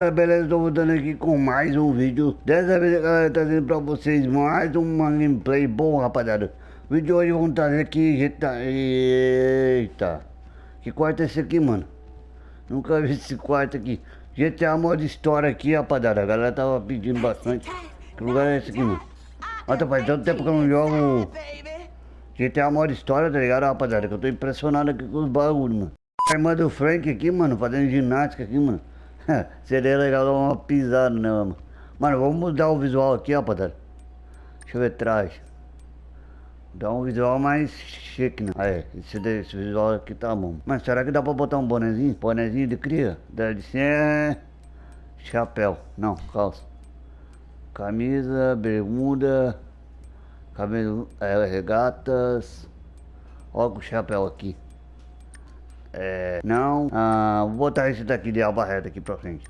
Beleza, estou voltando aqui com mais um vídeo. Dessa vez, galera, trazendo pra vocês mais uma gameplay bom, rapaziada. O vídeo de hoje vamos trazer aqui GTA... Eita. Que quarto é esse aqui, mano? Nunca vi esse quarto aqui. GTA modo história aqui, rapaziada. A galera tava pedindo bastante. Que lugar é esse aqui, mano? Olha, faz tanto tempo que eu não jogo. GTA modo história, tá ligado, rapaziada? Que eu tô impressionado aqui com os bagulhos, mano. A irmã do Frank aqui, mano, fazendo ginástica aqui, mano Seria legal dar uma pisada, né, mano? Mano, vamos mudar o visual aqui, rapaziada. Deixa eu ver atrás. Dá um visual mais chique, né? Aí, esse, esse visual aqui tá bom. Mas será que dá pra botar um bonezinho? Bonezinho de cria? Deve ser... Chapéu. Não, calça. Camisa, bermuda... Cabelo... É, regatas... Olha o chapéu aqui. É, não, ah, vou botar esse daqui de aba reta aqui pra frente.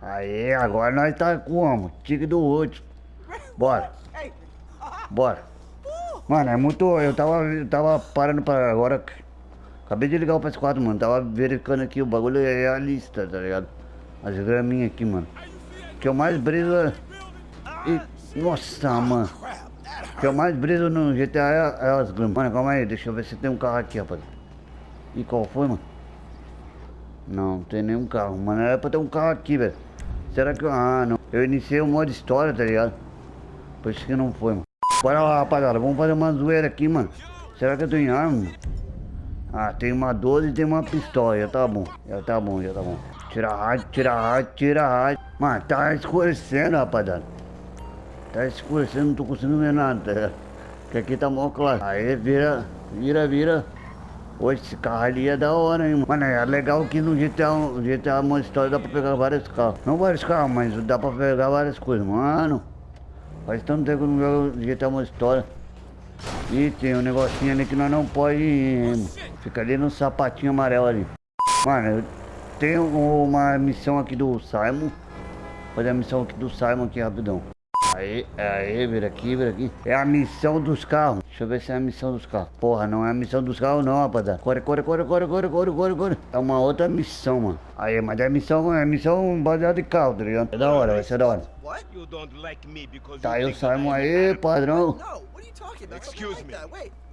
Aí, agora nós tá como? Tique do outro. Bora. Bora. Mano, é muito. Eu tava, eu tava parando pra agora. Acabei de ligar o PS4, mano. Tava verificando aqui o bagulho é a lista, tá ligado? As graminhas aqui, mano. Que eu mais briso. E, nossa, mano. Que eu mais briso no GTA é, é as gramas. Mano, calma aí, deixa eu ver se tem um carro aqui, rapaz. E qual foi, mano? Não, não tem nenhum carro, mano. Era pra ter um carro aqui, velho. Será que... Ah, não. Eu iniciei o modo história, tá ligado? Por isso que não foi, mano. Bora lá, rapaziada. Vamos fazer uma zoeira aqui, mano. Será que eu tenho arma? Ah, tem uma 12 e tem uma pistola. Já tá bom. Já tá bom, já tá bom. Tira a rádio, tira a rádio, tira a rádio. Mano, tá escurecendo, rapaziada. Tá escurecendo, não tô conseguindo ver nada, tá ligado? Que aqui tá mó claro. Aí, vira, vira, vira. Hoje esse carro ali é da hora, hein, mano. É legal que no GTA, GTA história dá pra pegar vários carros. Não vários carros, mas dá pra pegar várias coisas. Mano, faz tanto tempo que não jogo GTA uma história. E tem um negocinho ali que nós não pode Fica ali no sapatinho amarelo ali. Mano, tenho uma missão aqui do Simon. Vou fazer a missão aqui do Simon aqui rapidão. Aí, aí, vira aqui, vira aqui. É a missão dos carros. Deixa eu ver se é a missão dos carros. Porra, não é a missão dos carros não, rapaziada. Corre, corre, corre, corre, corre, corre, corre, corre. É uma outra missão, mano. Aí, mas é missão, é missão baseada em carro, tá ligado? É da hora, vai ser da hora. Tá aí o Simon aí, padrão.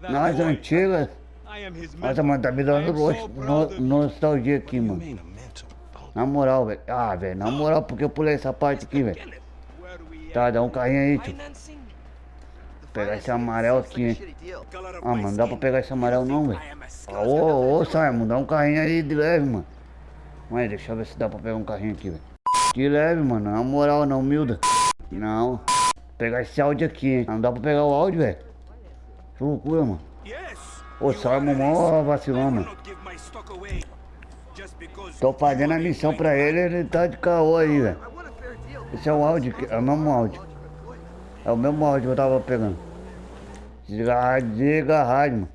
Nas antigas. Nossa, mano, tá me dando no, nostalgia aqui, mano. Na moral, velho. Ah, velho, na moral, porque eu pulei essa parte aqui, velho. Tá, dá um carrinho aí, tio. Vou pegar esse amarelo aqui, hein. Ah, mano, não dá pra pegar esse amarelo não, velho. Ô, ô, Simon, dá um carrinho aí de leve, mano. Mas deixa eu ver se dá pra pegar um carrinho aqui, velho. De leve, mano, na moral, não, humilda. Não. Vou pegar esse áudio aqui, hein. Não dá pra pegar o áudio, velho. Que loucura, mano. Ô, Simon, mó vacilão, mano. Tô fazendo a missão pra ele, ele tá de caô aí, velho. Esse é o áudio, é o mesmo áudio. É o mesmo áudio que eu tava pegando. Desliga a rádio, desliga a rádio, mano.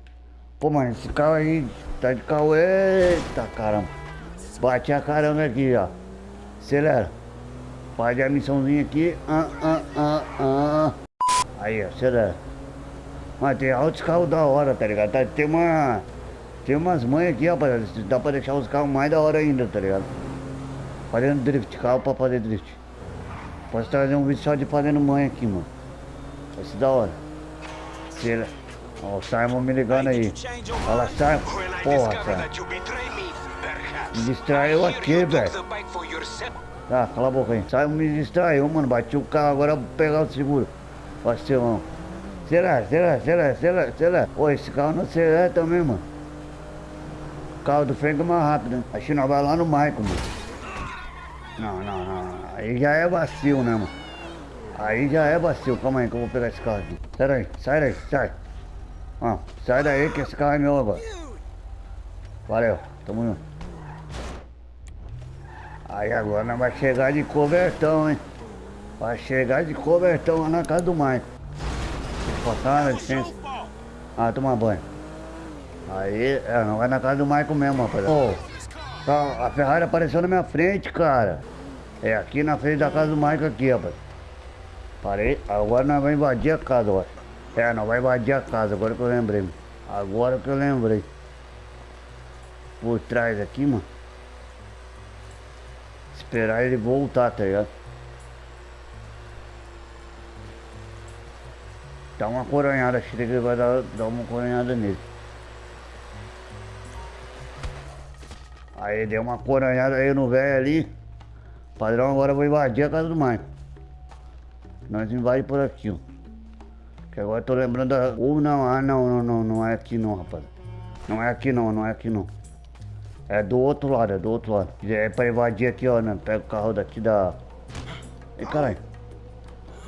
Pô, mano, esse carro aí tá de carro. Eita caramba. Bate a caramba aqui, ó. Acelera. Faz a missãozinha aqui. Ah, ah, ah, ah. Aí, ó, acelera. Mas tem altos carros da hora, tá ligado? Tá, tem uma. Tem umas mães aqui, rapaziada. Dá pra deixar os carros mais da hora ainda, tá ligado? Fazendo drift, carro pra fazer drift. Posso trazer um vídeo só de fazendo mãe aqui, mano. Vai ser da hora. Tira. Ó, o Simon me ligando aí. Fala, Simon. Porra, cara. Me distraiu aqui, velho. Tá, cala a boca aí. Simon me distraiu, mano. Bati o carro, agora vou pegar o seguro. Vacilão. Será, será, será, será, será? Pô, esse carro não acelera também, mano. O carro do Frank é mais rápido, né? Que nós vai lá no Michael, mano. Não, não, não. Aí já é vacilo, né, mano? Aí já é vacilo. Calma aí que eu vou pegar esse carro aqui. Sai daí, sai daí, sai. Ó, sai daí que esse carro é meu agora. Valeu, tamo junto. Aí agora nós vamos chegar de cobertão, hein? Vai chegar de cobertão lá na casa do Mike. Passar, licença. Ah, tomar banho. Aí, é, não vai na casa do Michael mesmo, rapaz. Oh. Tá, a Ferrari apareceu na minha frente, cara. É aqui na frente da casa do Mike aqui, rapaz. Parei, agora nós vamos invadir a casa, ó. É, nós vamos invadir a casa, agora que eu lembrei. Agora que eu lembrei. Por trás aqui, mano. Esperar ele voltar, tá ligado? Dá uma coronhada, acho que vai dar, dar uma coronhada nele. Aí deu uma coronhada aí no velho ali. Padrão, agora eu vou invadir a casa do Maicon. Nós invadimos por aqui, ó. Que agora eu tô lembrando da... Ou não, ah não, não, não, não é aqui não, rapaz. Não é aqui não, não é aqui não. É do outro lado, é do outro lado. É pra invadir aqui, ó, né? Pega o carro daqui da... Ei, caralho.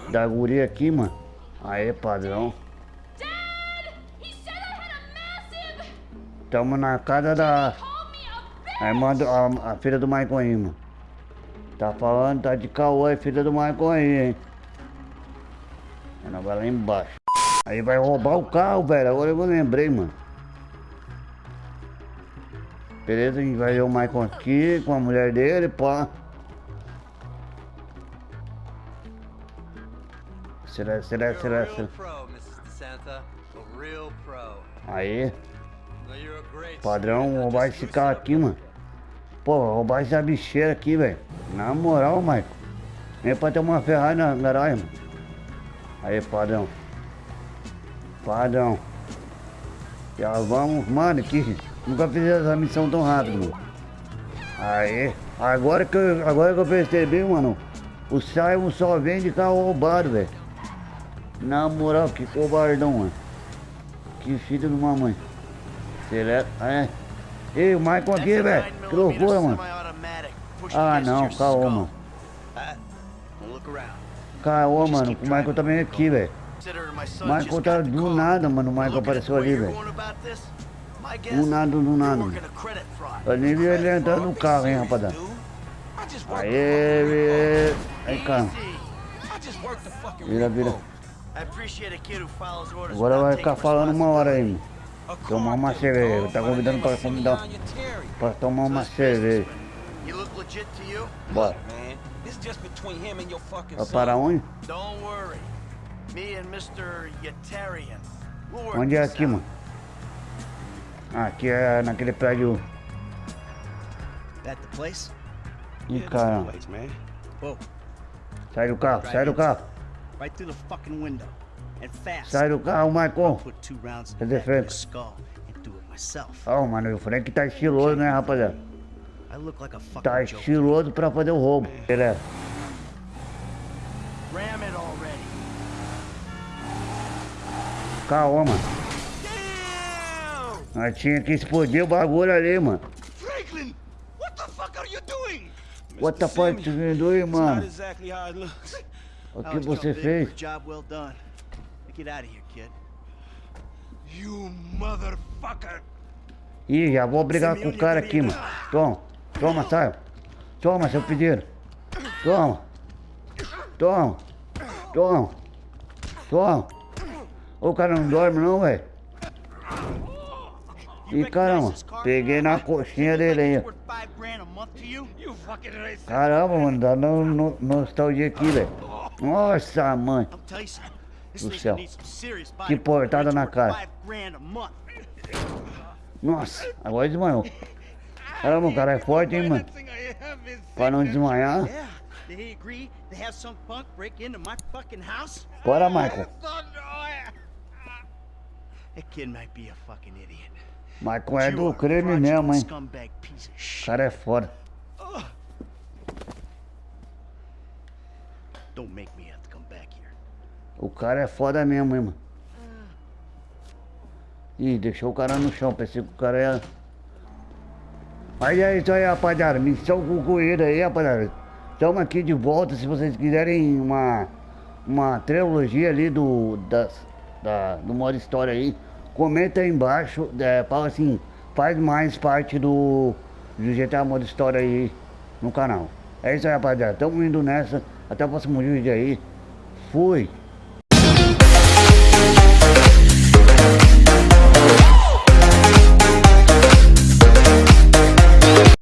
Da guria aqui, mano. Aí, padrão. Tamo na casa da... Aí manda a, a filha do Maicon aí, mano. Tá falando, tá de caô aí, filha do Maicon aí, hein. Ela vai lá embaixo. Aí vai roubar o carro, velho. Agora eu lembrei, mano. Beleza, a gente vai ver o Michael aqui com a mulher dele, pá. Será, será, será, será? Aí. Padrão, roubar esse carro aqui, mano. Pô, roubar essa bicheira aqui, velho. Na moral, Michael. Nem pra ter uma Ferrari na garagem, mano. Aí, padrão. Padrão. Já vamos, mano, que nunca fiz essa missão tão rápido, mano. Aí, agora que eu, agora que eu percebi, mano, o Simon só vende carro roubado, velho. Na moral, que cobardão, mano. Que filho de uma mãe. Será? É. Ei, o Michael aqui, velho. Que loucura, mano. Ah, não, calma, mano. Caô, mano. O Michael também é aqui, velho. O Michael tá do nada, mano. O Michael apareceu ali, velho. Do nada, do nada. Mano. Eu nem vi ele entrando no carro, hein, rapaziada. Aê, Aí, cara. Vira, vira. Agora vai ficar falando uma hora aí, mano. Tomar uma cerveja. Tá convidando pra, convidar, pra tomar uma cerveja. Bora. Vai para onde? Onde é aqui, mano? Ah, aqui é naquele prédio. Ih, caramba. Sai do carro, sai do carro. Sai do carro, Michael. Cadê Frank? Oh, mano, o Frank tá estiloso, né, rapaziada? Tá estiloso pra fazer o roubo. Beleza. Calma, mano. Nós tinha que explodir o bagulho ali, mano. Franklin, what the fuck are you doing? What the fuck are you doing, mano? O que você fez? Job well done. Ih, já vou brigar com o cara aqui, mano. Toma, toma, sai. Toma, seu pedido. Toma. Toma. Toma. Toma. O cara não dorme não, velho. Ih, caramba. Peguei na coxinha dele aí. Caramba, mano. Dá no, no, nostalgia aqui, velho. Nossa, mãe do céu. Que portada na cara. Nossa, agora desmaiou. Caramba, o cara é forte, hein, mano? Pra não desmaiar. Bora, Michael. Michael é do creme mesmo, hein? O cara é foda. Don't make me o cara é foda mesmo, mano. Ih, deixou o cara no chão, pensei que o cara ia... Aí é isso aí, rapaziada. Missão concluída aí, rapaziada. Estamos aqui de volta, se vocês quiserem uma... Uma trilogia ali do... Das, da, do modo história aí. Comenta aí embaixo, é, fala assim... Faz mais parte do... Do GTA modo história aí no canal. É isso aí, rapaziada. Tamo indo nessa. Até o próximo vídeo aí. Fui.